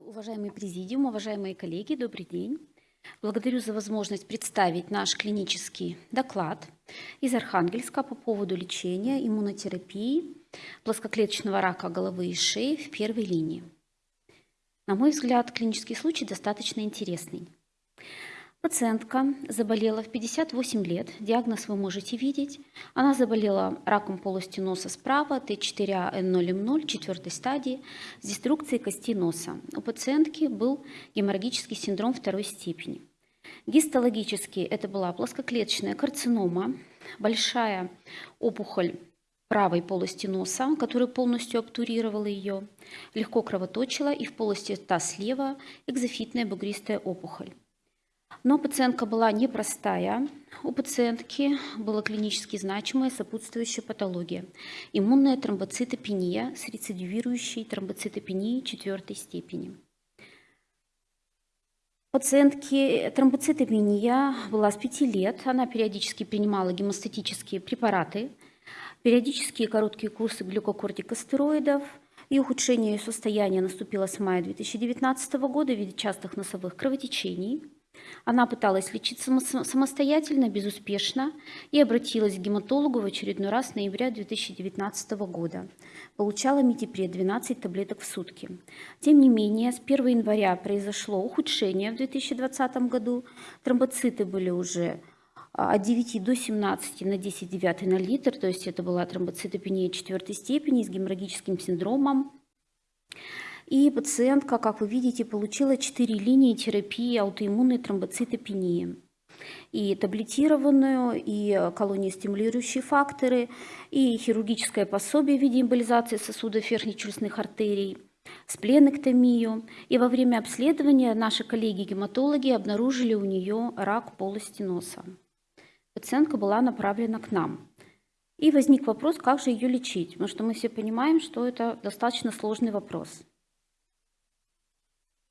Уважаемый президиум, уважаемые коллеги, добрый день. Благодарю за возможность представить наш клинический доклад из Архангельска по поводу лечения иммунотерапии плоскоклеточного рака головы и шеи в первой линии. На мой взгляд, клинический случай достаточно интересный. Пациентка заболела в 58 лет, диагноз вы можете видеть. Она заболела раком полости носа справа, Т4А-Н0М0, четвертой стадии, с деструкцией кости носа. У пациентки был геморрагический синдром второй степени. Гистологически это была плоскоклеточная карцинома, большая опухоль правой полости носа, которая полностью обтурировала ее, легко кровоточила и в полости рта слева экзофитная бугристая опухоль. Но пациентка была непростая. У пациентки была клинически значимая сопутствующая патология. Иммунная тромбоцитопения с рецидивирующей тромбоцитопенией четвертой степени. Пациентке тромбоцитопения была с 5 лет. Она периодически принимала гемостатические препараты, периодические короткие курсы глюкокортикостероидов, и ухудшение ее состояния наступило с мая 2019 года в виде частых носовых кровотечений – она пыталась лечиться самостоятельно, безуспешно, и обратилась к гематологу в очередной раз в ноябре 2019 года. Получала метипред 12 таблеток в сутки. Тем не менее, с 1 января произошло ухудшение в 2020 году. Тромбоциты были уже а, от 9 до 17 на 10 9 на литр, то есть это была тромбоцитопения четвертой степени с геморрагическим синдромом. И пациентка, как вы видите, получила 4 линии терапии аутоиммунной тромбоцитопении. И таблетированную, и колониостимулирующие факторы, и хирургическое пособие в виде эмболизации сосудов верхнечелюстных артерий, спленэктомию. И во время обследования наши коллеги-гематологи обнаружили у нее рак полости носа. Пациентка была направлена к нам. И возник вопрос, как же ее лечить, потому что мы все понимаем, что это достаточно сложный вопрос.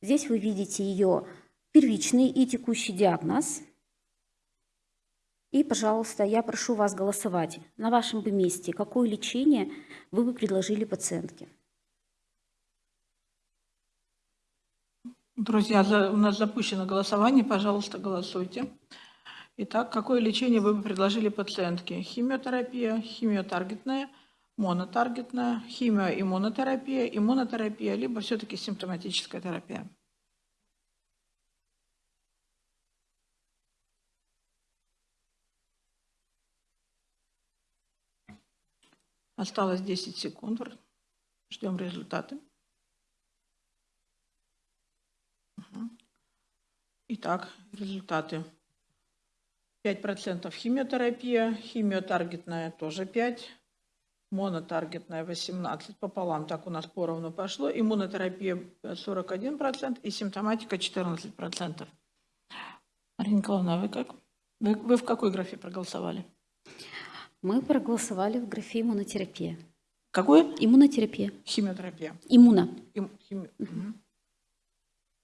Здесь вы видите ее первичный и текущий диагноз. И, пожалуйста, я прошу вас голосовать на вашем бы месте, какое лечение вы бы предложили пациентке. Друзья, у нас запущено голосование, пожалуйста, голосуйте. Итак, какое лечение вы бы предложили пациентке? Химиотерапия, химиотаргетная, монотаргетная, химиоиммунотерапия, иммунотерапия, либо все-таки симптоматическая терапия. Осталось 10 секунд. Ждем результаты. Итак, результаты. 5% химиотерапия, химиотаргетная тоже 5, монотаргетная 18 пополам, так у нас поровну пошло, иммунотерапия 41% и симптоматика 14%. Марина Николаевна, вы как? Вы, вы в какой графе проголосовали? Мы проголосовали в графе иммунотерапия. Какое? Иммунотерапия. Химиотерапия. Иммуно. Им, хими... угу.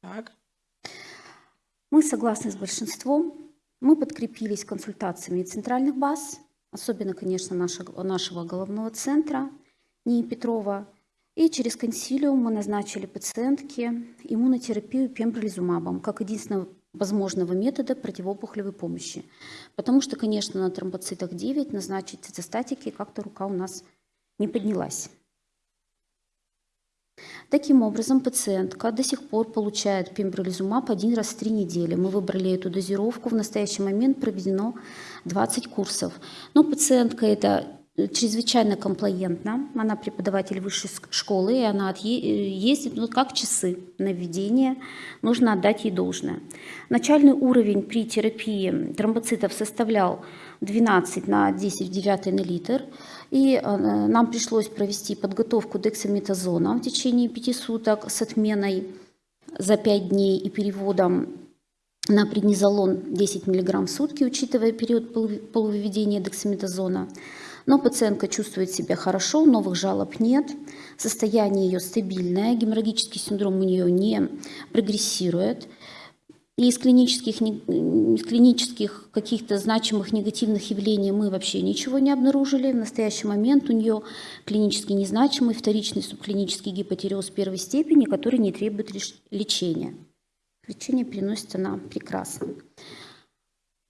Так. Мы согласны с большинством. Мы подкрепились консультациями центральных баз, особенно, конечно, нашего, нашего головного центра НИИ Петрова. И через консилиум мы назначили пациентке иммунотерапию пембролизумабом как единственного возможного метода противоопухолевой помощи. Потому что, конечно, на тромбоцитах 9 назначить цитостатики как-то рука у нас не поднялась. Таким образом, пациентка до сих пор получает пембролизумаб один раз в три недели. Мы выбрали эту дозировку. В настоящий момент проведено 20 курсов. Но пациентка это чрезвычайно комплаентна. Она преподаватель высшей школы, и она ездит ну, как часы на введение. Нужно отдать ей должное. Начальный уровень при терапии тромбоцитов составлял 12 на 10 в 9 на литр. И э, нам пришлось провести подготовку дексаметазона в течение 5 суток с отменой за 5 дней и переводом на преднизолон 10 мг в сутки, учитывая период полувыведения дексаметазона. Но пациентка чувствует себя хорошо, новых жалоб нет, состояние ее стабильное, геморрагический синдром у нее не прогрессирует. И из клинических, из клинических каких-то значимых негативных явлений мы вообще ничего не обнаружили. В настоящий момент у нее клинически незначимый вторичный субклинический гипотереоз первой степени, который не требует лечения. Лечение переносится она прекрасно.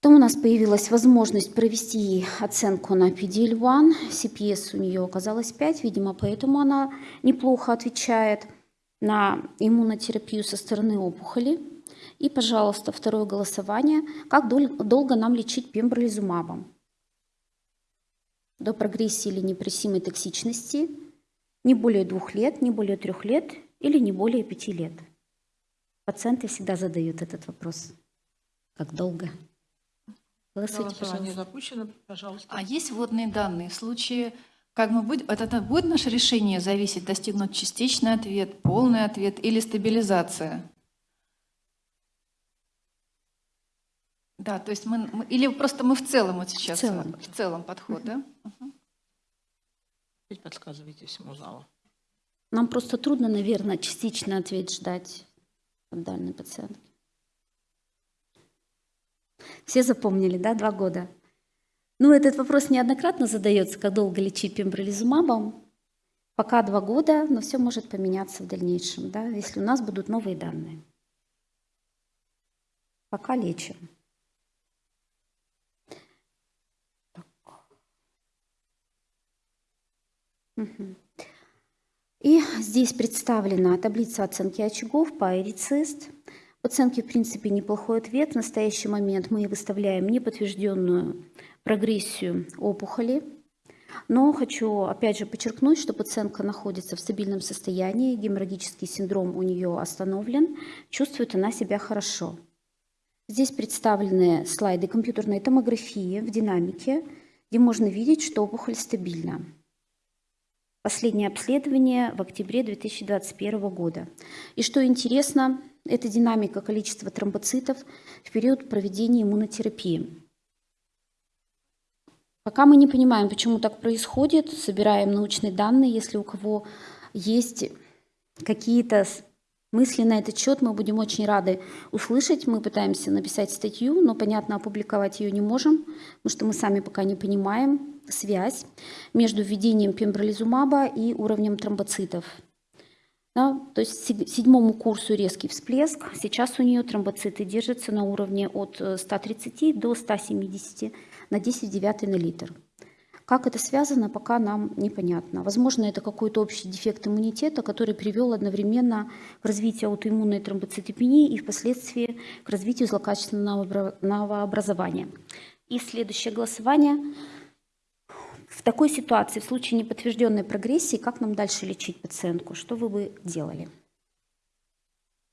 Потом у нас появилась возможность провести оценку на PDL-1. CPS у нее оказалось 5, видимо, поэтому она неплохо отвечает на иммунотерапию со стороны опухоли. И, пожалуйста, второе голосование. Как дол- долго нам лечить пембролизумабом? До прогрессии или непрессимой токсичности не более двух лет, не более трех лет или не более пяти лет. Пациенты всегда задают этот вопрос. Как долго? Голосуйте, Голосование пожалуйста. запущено, пожалуйста. А есть вводные данные в случае, как мы будем, от этого будет наше решение зависеть, достигнуть частичный ответ, полный ответ или стабилизация? Да, то есть мы, мы- или просто мы в целом вот сейчас В целом. в целом подход, да? Опять подсказывайте всему залу. Нам просто трудно, наверное, частичный ответ ждать от данной пациентки. Все запомнили, да, два года? Ну, этот вопрос неоднократно задается, как долго лечить пембролизумабом. Пока два года, но все может поменяться в дальнейшем, да, если у нас будут новые данные. Пока лечим. Мгм. И здесь представлена таблица оценки очагов по эрицест. В оценке, в принципе, неплохой ответ. В настоящий момент мы выставляем неподтвержденную прогрессию опухоли. Но хочу опять же подчеркнуть, что пациентка находится в стабильном состоянии, геморрагический синдром у нее остановлен, чувствует она себя хорошо. Здесь представлены слайды компьютерной томографии в динамике, где можно видеть, что опухоль стабильна. Последнее обследование в октябре 2021 года. И что интересно, это динамика количества тромбоцитов в период проведения иммунотерапии. Пока мы не понимаем, почему так происходит, собираем научные данные. Если у кого есть какие-то мысли на этот счет, мы будем очень рады услышать. Мы пытаемся написать статью, но, понятно, опубликовать ее не можем, потому что мы сами пока не понимаем связь между введением пембролизумаба и уровнем тромбоцитов. Да, то есть седьмому курсу резкий всплеск. Сейчас у нее тромбоциты держатся на уровне от э, 130 до 170 на 10 в 9 на литр. Как это связано, пока нам непонятно. Возможно, это какой-то общий дефект иммунитета, который привел одновременно к развитию аутоиммунной тромбоцитопении и впоследствии к развитию злокачественного новообразования. И следующее голосование. В такой ситуации, в случае неподтвержденной прогрессии, как нам дальше лечить пациентку? Что вы бы делали?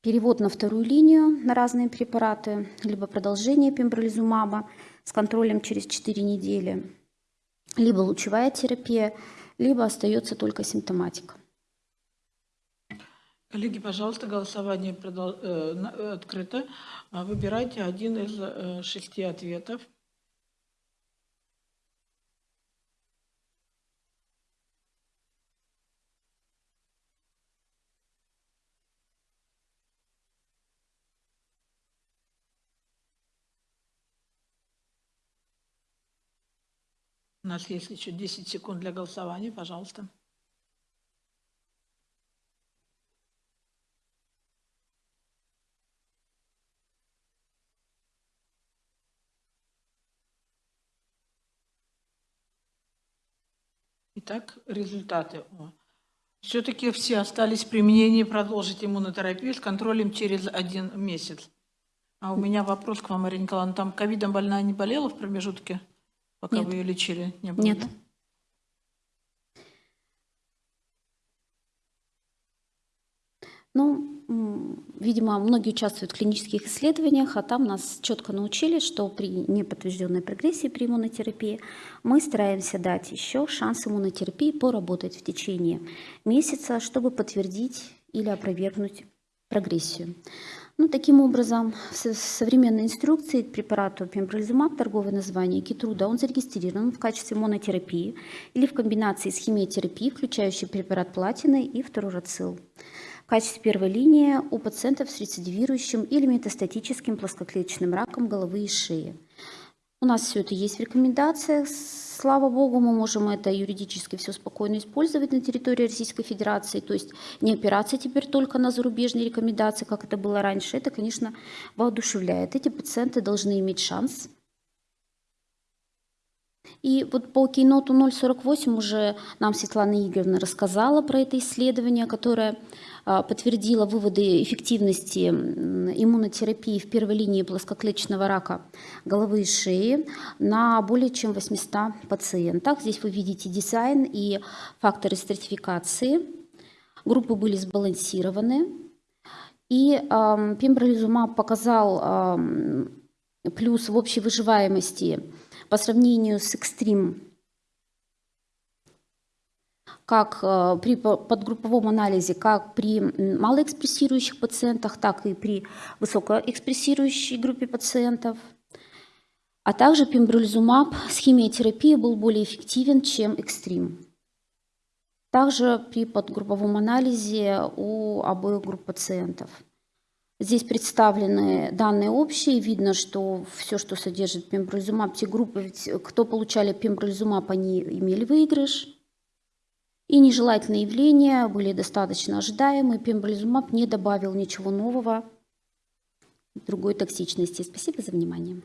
Перевод на вторую линию на разные препараты, либо продолжение пембролизумаба с контролем через 4 недели, либо лучевая терапия, либо остается только симптоматика. Коллеги, пожалуйста, голосование э, открыто. А, Выбирайте один из э, шести ответов. Нас есть еще 10 секунд для голосования, пожалуйста. Итак, результаты. Все-таки все остались при мнении продолжить иммунотерапию с контролем через один месяц. А у меня вопрос к вам, Марина Николаевна. Там ковидом больная не болела в промежутке, пока Нет. вы ее лечили? Не было, Нет. да? Ну, видимо, многие участвуют в клинических исследованиях, а там нас четко научили, что при неподтвержденной прогрессии при иммунотерапии мы стараемся дать еще шанс иммунотерапии поработать в течение месяца, чтобы подтвердить или опровергнуть прогрессию. Ну, таким образом, в со- современной инструкции препарату пембролизумаб, торговое название Китруда, он зарегистрирован в качестве монотерапии или в комбинации с химиотерапией, включающей препарат платины и фторурацил. в качестве первой линии у пациентов с рецидивирующим или метастатическим плоскоклеточным раком головы и шеи. У нас все это есть в рекомендациях. Слава богу, мы можем это юридически все спокойно использовать на территории Российской Федерации. То есть не опираться теперь только на зарубежные рекомендации, как это было раньше. Это, конечно, воодушевляет. Эти пациенты должны иметь шанс и вот по кейноту 048 уже нам Светлана Игоревна рассказала про это исследование, которое а, подтвердило выводы эффективности иммунотерапии в первой линии плоскоклеточного рака головы и шеи на более чем 800 пациентах. Здесь вы видите дизайн и факторы стратификации. Группы были сбалансированы. И эм, пембролизумаб показал эм, плюс в общей выживаемости по сравнению с экстрим, как э, при по- подгрупповом анализе, как при малоэкспрессирующих пациентах, так и при высокоэкспрессирующей группе пациентов. А также пембролизумаб с химиотерапией был более эффективен, чем экстрим. Также при подгрупповом анализе у обоих групп пациентов. Здесь представлены данные общие. Видно, что все, что содержит пембролизумаб, те группы, ведь кто получали пембролизумаб, они имели выигрыш. И нежелательные явления были достаточно ожидаемы. Пембролизумаб не добавил ничего нового, другой токсичности. Спасибо за внимание.